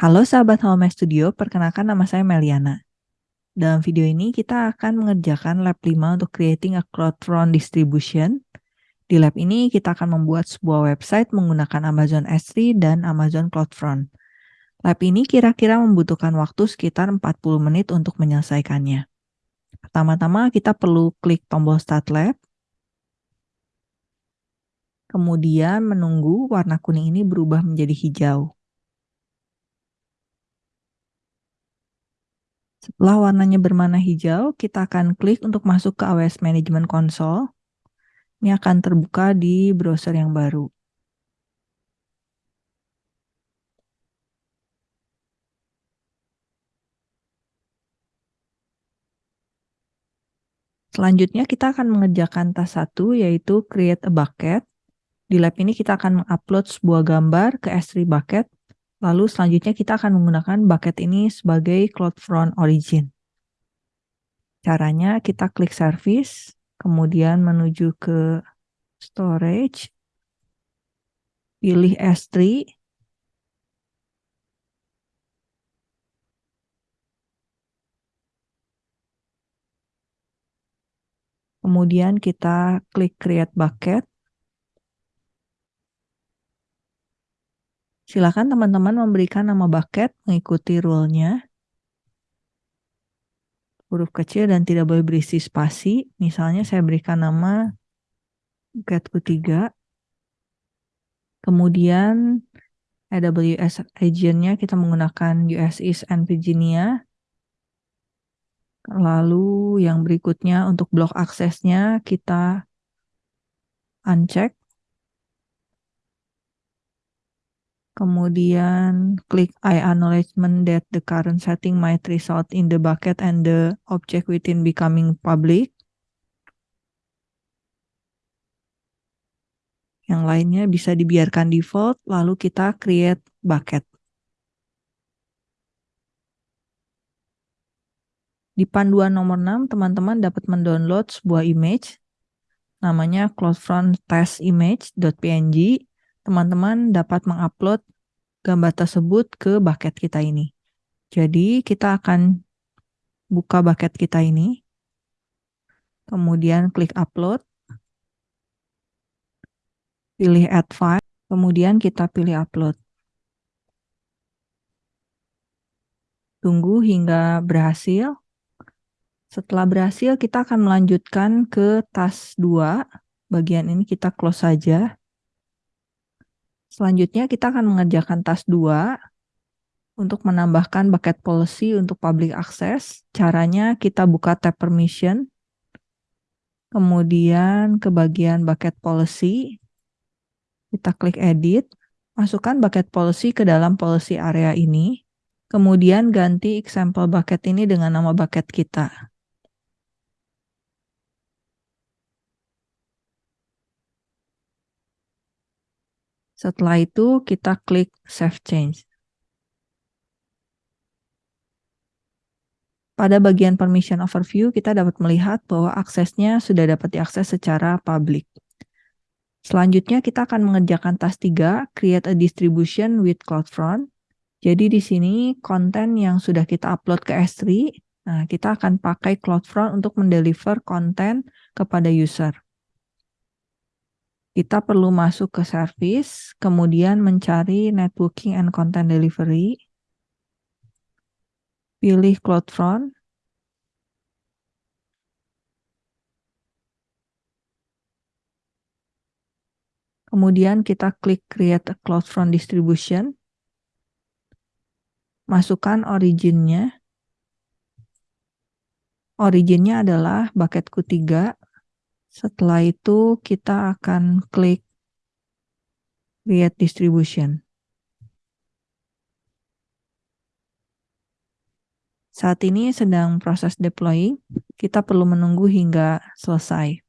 Halo sahabat Home Studio, perkenalkan nama saya Meliana. Dalam video ini kita akan mengerjakan lab 5 untuk creating a CloudFront distribution. Di lab ini kita akan membuat sebuah website menggunakan Amazon S3 dan Amazon CloudFront. Lab ini kira-kira membutuhkan waktu sekitar 40 menit untuk menyelesaikannya. Pertama-tama kita perlu klik tombol Start Lab. Kemudian menunggu warna kuning ini berubah menjadi hijau. Setelah warnanya berwarna hijau, kita akan klik untuk masuk ke AWS Management Console. Ini akan terbuka di browser yang baru. Selanjutnya kita akan mengerjakan tas satu yaitu create a bucket. Di lab ini kita akan mengupload sebuah gambar ke S3 bucket Lalu selanjutnya kita akan menggunakan bucket ini sebagai CloudFront Origin. Caranya kita klik Service, kemudian menuju ke Storage, pilih S3, kemudian kita klik Create Bucket, Silakan teman-teman memberikan nama bucket mengikuti rule-nya. Huruf kecil dan tidak boleh berisi spasi. Misalnya saya berikan nama bucketku 3. Kemudian AWS agent-nya kita menggunakan US East and Virginia. Lalu yang berikutnya untuk blok aksesnya kita uncheck. Kemudian klik I acknowledgement that the current setting might result in the bucket and the object within becoming public. Yang lainnya bisa dibiarkan default, lalu kita create bucket. Di panduan nomor 6, teman-teman dapat mendownload sebuah image namanya CloudFront test image.png teman-teman dapat mengupload gambar tersebut ke bucket kita ini. Jadi kita akan buka bucket kita ini, kemudian klik upload, pilih add file, kemudian kita pilih upload. Tunggu hingga berhasil. Setelah berhasil, kita akan melanjutkan ke tas 2. Bagian ini kita close saja. Selanjutnya kita akan mengerjakan tas 2 untuk menambahkan bucket policy untuk public access. Caranya kita buka tab permission, kemudian ke bagian bucket policy, kita klik edit, masukkan bucket policy ke dalam policy area ini, kemudian ganti example bucket ini dengan nama bucket kita. Setelah itu kita klik Save Change. Pada bagian Permission Overview, kita dapat melihat bahwa aksesnya sudah dapat diakses secara publik. Selanjutnya kita akan mengerjakan task 3, Create a Distribution with CloudFront. Jadi di sini konten yang sudah kita upload ke S3, nah kita akan pakai CloudFront untuk mendeliver konten kepada user kita perlu masuk ke service, kemudian mencari networking and content delivery, pilih CloudFront, kemudian kita klik create a CloudFront distribution, masukkan originnya, originnya adalah bucketku 3, setelah itu kita akan klik Create Distribution. Saat ini sedang proses deploying, kita perlu menunggu hingga selesai.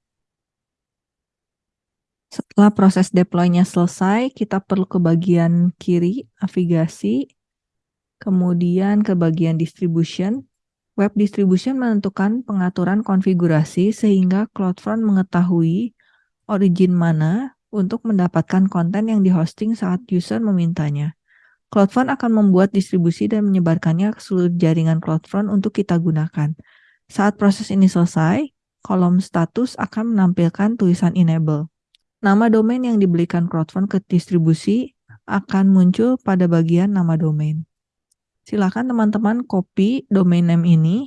Setelah proses deploy-nya selesai, kita perlu ke bagian kiri, navigasi, kemudian ke bagian distribution, Web distribution menentukan pengaturan konfigurasi sehingga CloudFront mengetahui origin mana untuk mendapatkan konten yang dihosting saat user memintanya. CloudFront akan membuat distribusi dan menyebarkannya ke seluruh jaringan CloudFront untuk kita gunakan. Saat proses ini selesai, kolom status akan menampilkan tulisan enable. Nama domain yang dibelikan CloudFront ke distribusi akan muncul pada bagian nama domain. Silakan teman-teman copy domain name ini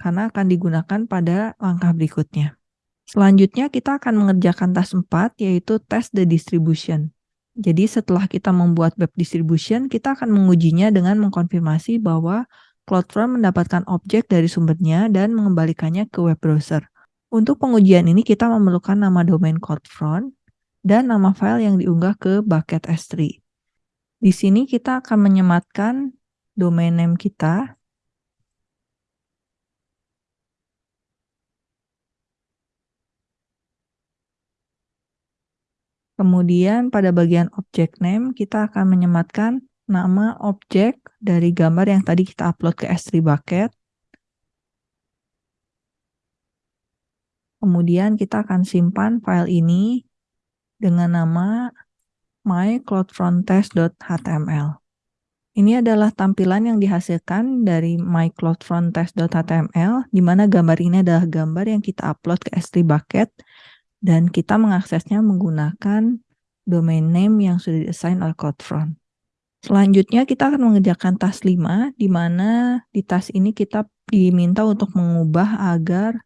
karena akan digunakan pada langkah berikutnya. Selanjutnya kita akan mengerjakan task 4 yaitu test the distribution. Jadi setelah kita membuat web distribution, kita akan mengujinya dengan mengkonfirmasi bahwa CloudFront mendapatkan objek dari sumbernya dan mengembalikannya ke web browser. Untuk pengujian ini kita memerlukan nama domain CloudFront dan nama file yang diunggah ke bucket S3. Di sini kita akan menyematkan domain name kita Kemudian pada bagian object name kita akan menyematkan nama objek dari gambar yang tadi kita upload ke S3 bucket. Kemudian kita akan simpan file ini dengan nama mycloudfronttest.html. Ini adalah tampilan yang dihasilkan dari mycloudfronttest.html, di mana gambar ini adalah gambar yang kita upload ke S3 bucket dan kita mengaksesnya menggunakan domain name yang sudah diassign oleh CloudFront. Selanjutnya kita akan mengerjakan task 5, di mana di task ini kita diminta untuk mengubah agar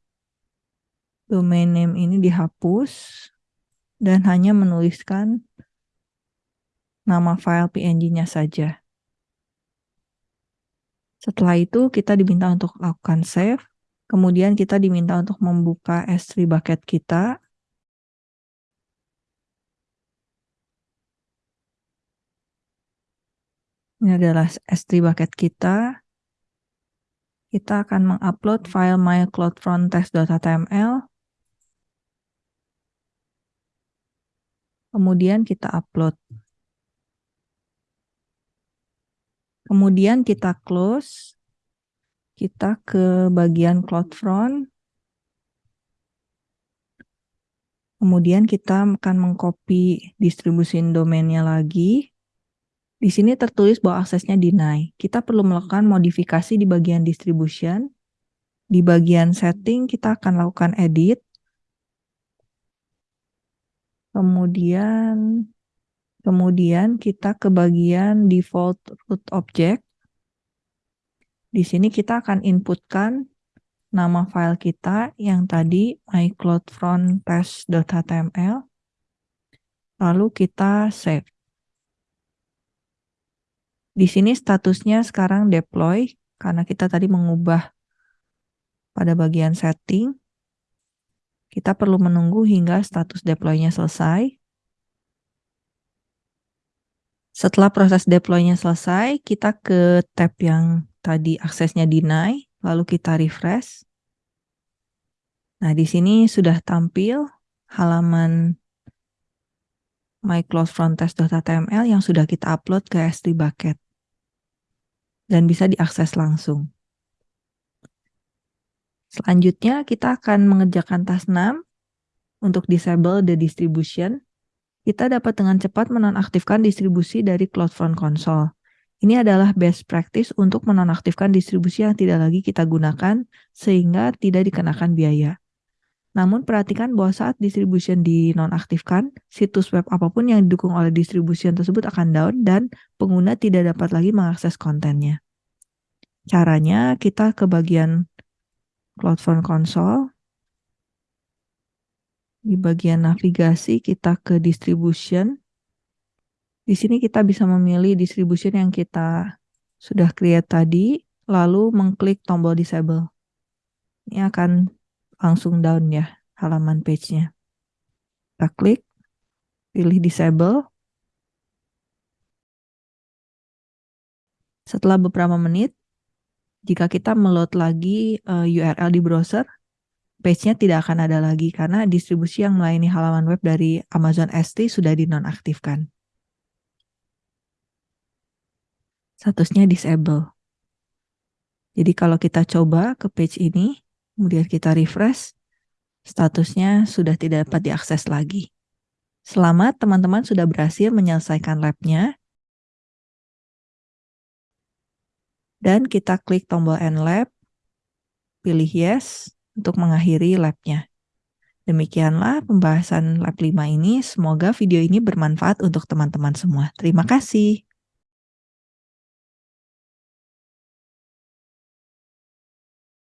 domain name ini dihapus dan hanya menuliskan nama file PNG-nya saja. Setelah itu kita diminta untuk lakukan save, kemudian kita diminta untuk membuka S3 bucket kita, Ini adalah S3 bucket kita. Kita akan mengupload file mycloudfronttest.html. Kemudian kita upload. Kemudian kita close. Kita ke bagian CloudFront. Kemudian kita akan mengcopy distribusi domainnya lagi. Di sini tertulis bahwa aksesnya deny. Kita perlu melakukan modifikasi di bagian distribution. Di bagian setting kita akan lakukan edit. Kemudian kemudian kita ke bagian default root object. Di sini kita akan inputkan nama file kita yang tadi mycloudfronttest.html. Lalu kita save. Di sini statusnya sekarang deploy karena kita tadi mengubah pada bagian setting. Kita perlu menunggu hingga status deploy-nya selesai. Setelah proses deploy-nya selesai, kita ke tab yang tadi aksesnya deny, lalu kita refresh. Nah, di sini sudah tampil halaman mycloudfronttest.html yang sudah kita upload ke S3 bucket dan bisa diakses langsung. Selanjutnya kita akan mengerjakan task 6 untuk disable the distribution. Kita dapat dengan cepat menonaktifkan distribusi dari CloudFront Console. Ini adalah best practice untuk menonaktifkan distribusi yang tidak lagi kita gunakan sehingga tidak dikenakan biaya. Namun perhatikan bahwa saat distribution dinonaktifkan, situs web apa pun yang didukung oleh distribution tersebut akan down dan pengguna tidak dapat lagi mengakses kontennya. Caranya kita ke bagian CloudFront Console. Di bagian navigasi kita ke distribution. Di sini kita bisa memilih distribution yang kita sudah create tadi, lalu mengklik tombol disable. Ini akan langsung down ya halaman page-nya. Kita klik, pilih disable. Setelah beberapa menit, jika kita meload lagi uh, eh, URL di browser, page-nya tidak akan ada lagi karena distribusi yang melayani halaman web dari Amazon S3 sudah dinonaktifkan. Statusnya disable. Jadi kalau kita coba ke page ini, kemudian kita refresh, statusnya sudah tidak dapat diakses lagi. Selamat teman-teman sudah berhasil menyelesaikan labnya. Dan kita klik tombol End Lab, pilih Yes untuk mengakhiri labnya. Demikianlah pembahasan lab 5 ini. Semoga video ini bermanfaat untuk teman-teman semua. Terima kasih.